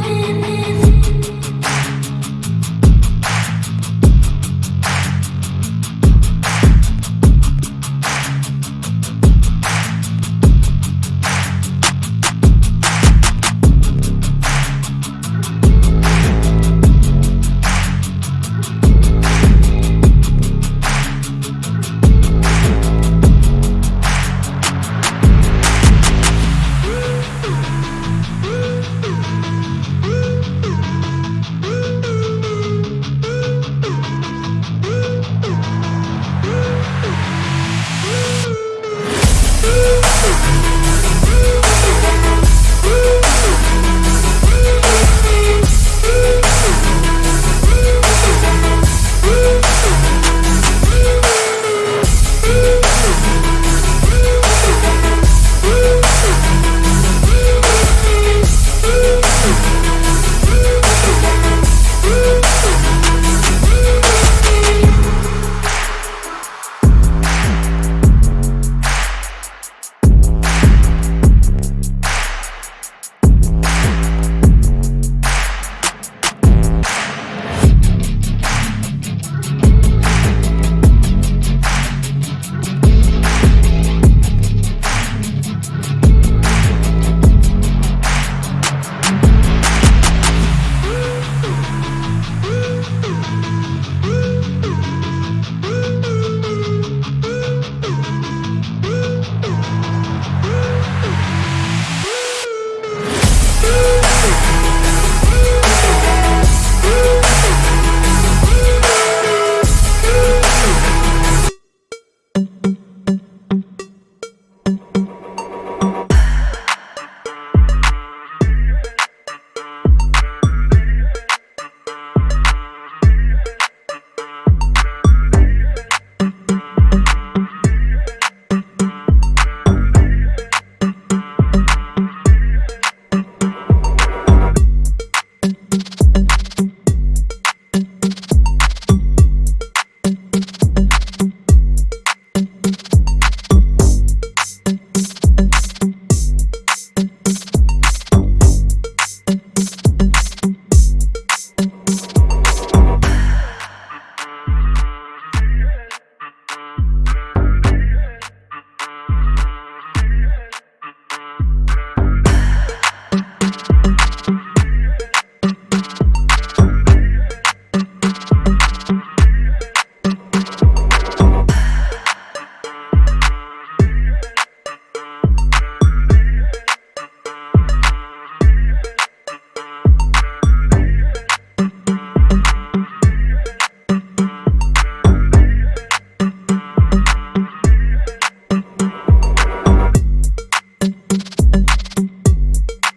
living